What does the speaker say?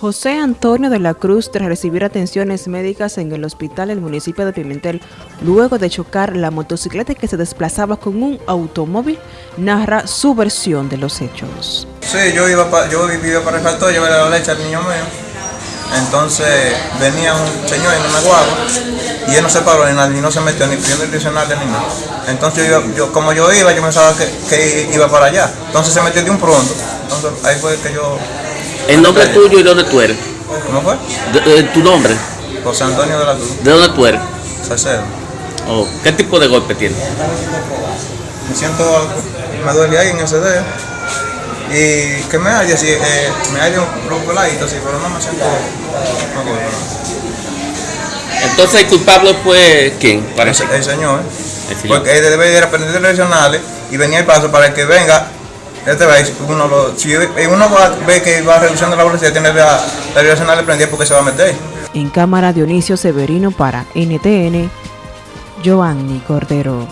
José Antonio de la Cruz, tras recibir atenciones médicas en el hospital del municipio de Pimentel, luego de chocar la motocicleta que se desplazaba con un automóvil, narra su versión de los hechos. Sí, yo iba, pa, yo vivía para el factor, llevé la leche al niño mío. Entonces venía un señor en una guagua y él no se paró ni no se metió ni pidiendo el diccionario ni nada. Entonces yo, yo, como yo iba, yo pensaba que, que iba para allá. Entonces se metió de un pronto. Entonces ahí fue que yo ¿El nombre tuyo y dónde tú eres? ¿Cómo fue? De- de- ¿Tu nombre? José Antonio de la Cruz, ¿De dónde tú eres? Salcedo. Oh, ¿Qué tipo de golpe tienes? Me siento, me duele ahí en ese dedo. Y que me haya así, eh, me haya un poco ladito así, pero no me siento, no no. Entonces el culpable fue quién? El, Parece. el señor, El señor. porque él debe ir a aprender direccionales y venía el paso para que venga. Este vez uno lo, si uno va, ve que va reduciendo la velocidad, tiene la, la direccional prendida porque se va a meter. En cámara Dionisio Severino para NTN, Giovanni Cordero.